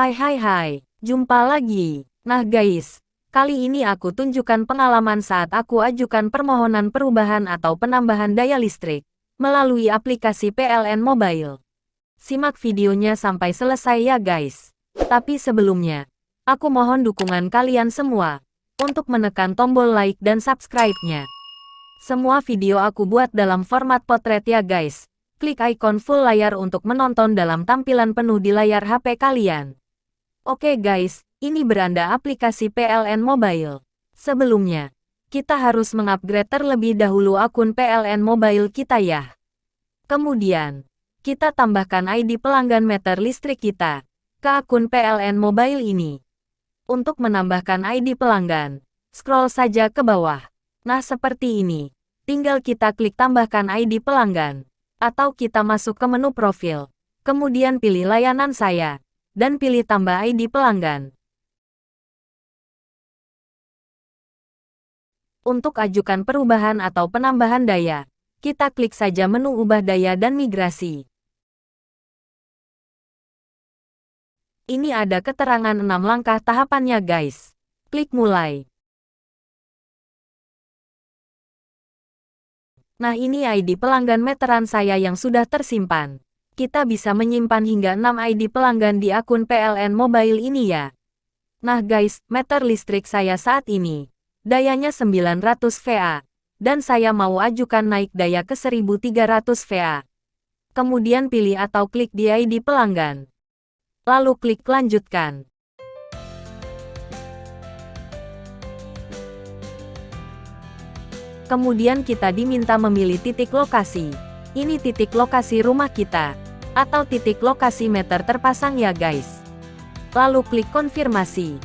Hai hai hai, jumpa lagi. Nah guys, kali ini aku tunjukkan pengalaman saat aku ajukan permohonan perubahan atau penambahan daya listrik melalui aplikasi PLN Mobile. Simak videonya sampai selesai ya guys. Tapi sebelumnya, aku mohon dukungan kalian semua untuk menekan tombol like dan subscribe-nya. Semua video aku buat dalam format potret ya guys. Klik ikon full layar untuk menonton dalam tampilan penuh di layar HP kalian. Oke guys, ini beranda aplikasi PLN Mobile. Sebelumnya, kita harus mengupgrade terlebih dahulu akun PLN Mobile kita ya. Kemudian, kita tambahkan ID pelanggan meter listrik kita ke akun PLN Mobile ini. Untuk menambahkan ID pelanggan, scroll saja ke bawah. Nah seperti ini. Tinggal kita klik tambahkan ID pelanggan. Atau kita masuk ke menu profil. Kemudian pilih layanan saya. Dan pilih tambah ID pelanggan. Untuk ajukan perubahan atau penambahan daya, kita klik saja menu ubah daya dan migrasi. Ini ada keterangan 6 langkah tahapannya guys. Klik mulai. Nah ini ID pelanggan meteran saya yang sudah tersimpan. Kita bisa menyimpan hingga 6 ID pelanggan di akun PLN Mobile ini ya. Nah guys, meter listrik saya saat ini. Dayanya 900 VA. Dan saya mau ajukan naik daya ke 1300 VA. Kemudian pilih atau klik di ID pelanggan. Lalu klik lanjutkan. Kemudian kita diminta memilih titik lokasi. Ini titik lokasi rumah kita. Atau titik lokasi meter terpasang ya guys. Lalu klik konfirmasi.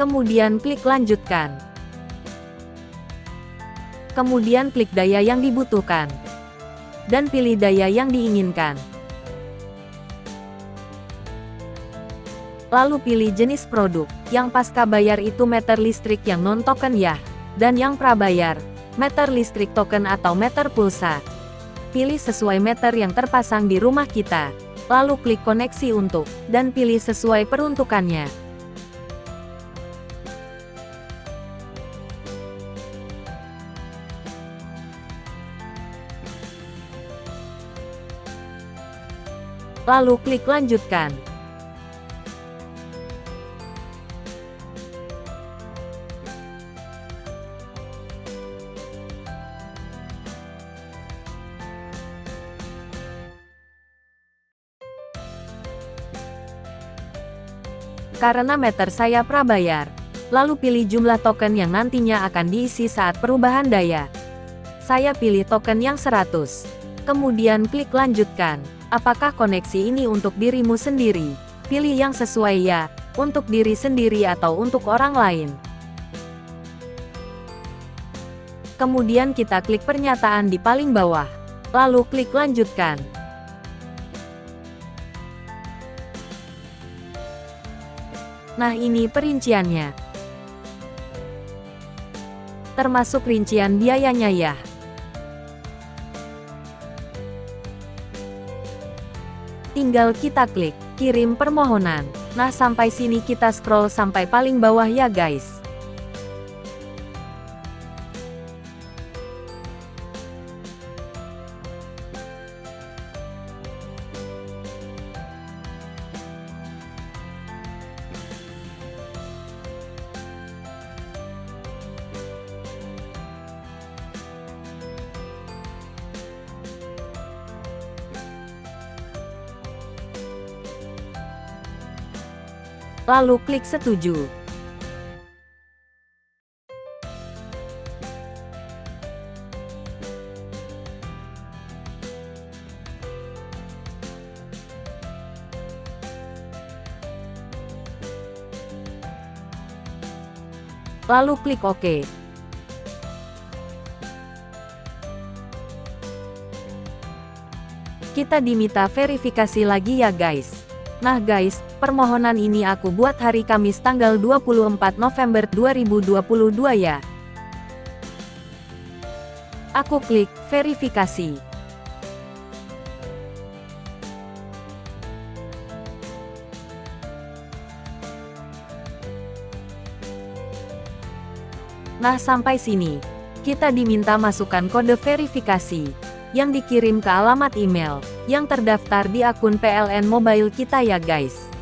Kemudian klik lanjutkan. Kemudian klik daya yang dibutuhkan dan pilih daya yang diinginkan. Lalu pilih jenis produk, yang pasca bayar itu meter listrik yang non-token ya, dan yang prabayar, meter listrik token atau meter pulsa. Pilih sesuai meter yang terpasang di rumah kita, lalu klik koneksi untuk, dan pilih sesuai peruntukannya. Lalu klik lanjutkan. Karena meter saya prabayar, lalu pilih jumlah token yang nantinya akan diisi saat perubahan daya. Saya pilih token yang 100. Kemudian klik lanjutkan. Apakah koneksi ini untuk dirimu sendiri? Pilih yang sesuai ya, untuk diri sendiri atau untuk orang lain. Kemudian kita klik pernyataan di paling bawah. Lalu klik lanjutkan. Nah ini perinciannya. Termasuk rincian biayanya ya. Tinggal kita klik kirim permohonan. Nah sampai sini kita scroll sampai paling bawah ya guys. Lalu klik setuju. Lalu klik OK. Kita diminta verifikasi lagi ya guys. Nah guys, permohonan ini aku buat hari Kamis tanggal 24 November 2022 ya. Aku klik verifikasi. Nah sampai sini, kita diminta masukkan kode verifikasi yang dikirim ke alamat email yang terdaftar di akun PLN Mobile kita ya guys.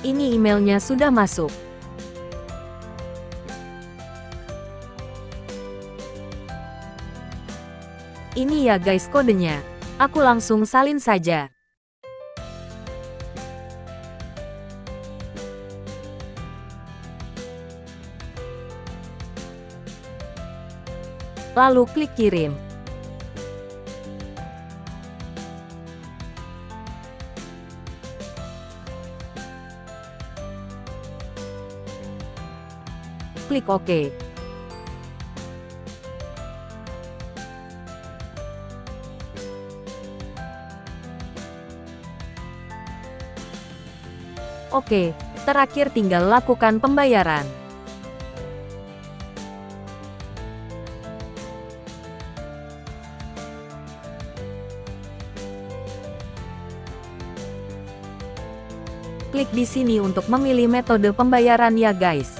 Ini emailnya sudah masuk. Ini ya guys kodenya. Aku langsung salin saja. Lalu klik kirim. Klik OK. Oke, terakhir tinggal lakukan pembayaran. Klik di sini untuk memilih metode pembayaran ya guys.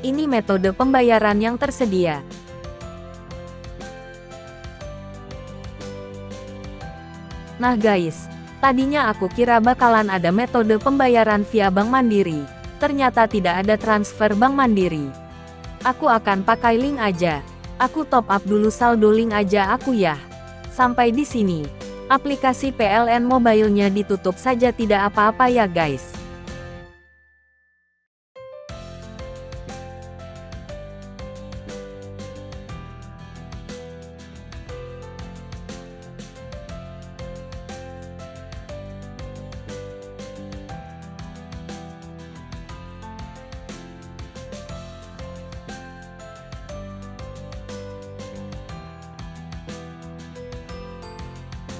Ini metode pembayaran yang tersedia. Nah guys, Tadinya aku kira bakalan ada metode pembayaran via Bank Mandiri. Ternyata tidak ada transfer Bank Mandiri. Aku akan pakai link aja. Aku top up dulu saldo link aja aku ya. Sampai di sini. Aplikasi PLN Mobile-nya ditutup saja tidak apa-apa ya guys.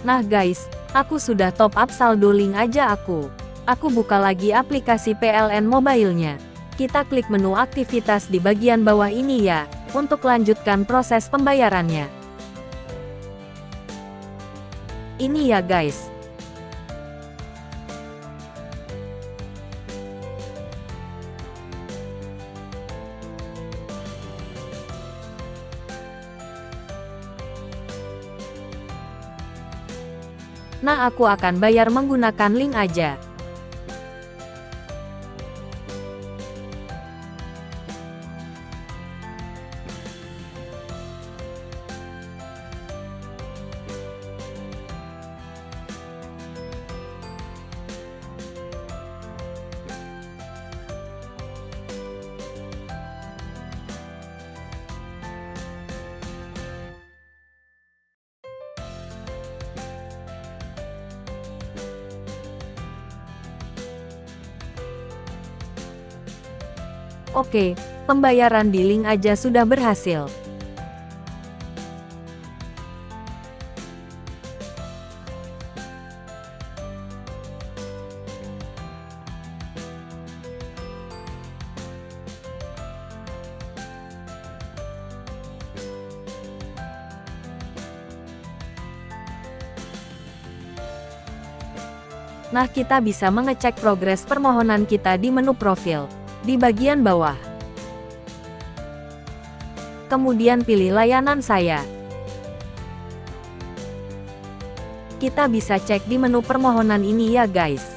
Nah guys, aku sudah top up saldo link aja aku. Aku buka lagi aplikasi PLN Mobile-nya. Kita klik menu aktivitas di bagian bawah ini ya, untuk lanjutkan proses pembayarannya. Ini ya guys, Nah aku akan bayar menggunakan link aja. Oke, pembayaran di link aja sudah berhasil. Nah kita bisa mengecek progres permohonan kita di menu profil di bagian bawah. Kemudian pilih layanan saya. Kita bisa cek di menu permohonan ini ya guys.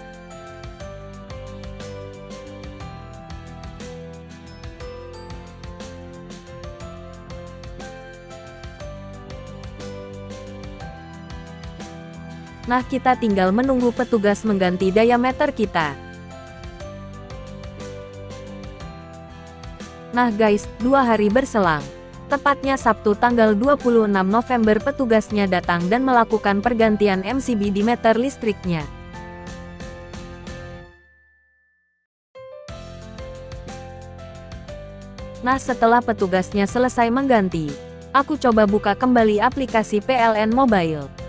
Nah kita tinggal menunggu petugas mengganti diameter kita. Nah guys, dua hari berselang. Tepatnya Sabtu tanggal 26 November petugasnya datang dan melakukan pergantian MCB di meter listriknya. Nah setelah petugasnya selesai mengganti, aku coba buka kembali aplikasi PLN Mobile.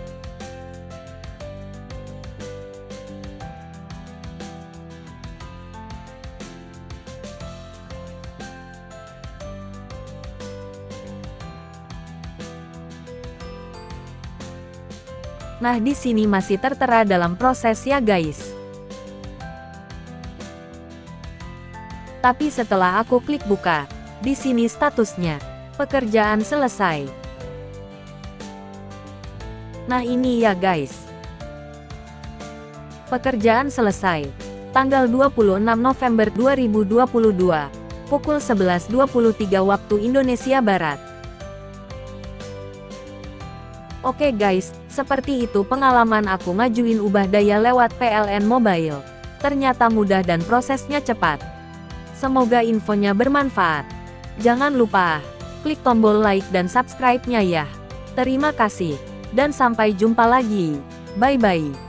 Nah di sini masih tertera dalam proses ya guys. Tapi setelah aku klik buka, di sini statusnya, pekerjaan selesai. Nah ini ya guys. Pekerjaan selesai. Tanggal 26 November 2022, pukul 11.23 waktu Indonesia Barat. Oke guys, seperti itu pengalaman aku ngajuin ubah daya lewat PLN Mobile. Ternyata mudah dan prosesnya cepat. Semoga infonya bermanfaat. Jangan lupa, klik tombol like dan subscribe-nya ya. Terima kasih, dan sampai jumpa lagi. Bye-bye.